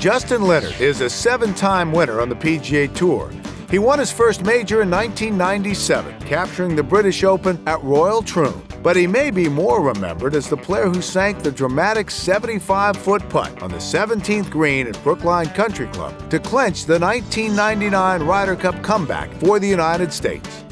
Justin Leonard is a seven time winner on the PGA Tour. He won his first major in 1997, capturing the British Open at Royal Troon. But he may be more remembered as the player who sank the dramatic 75 foot putt on the 17th green at Brookline Country Club to clinch the 1999 Ryder Cup comeback for the United States.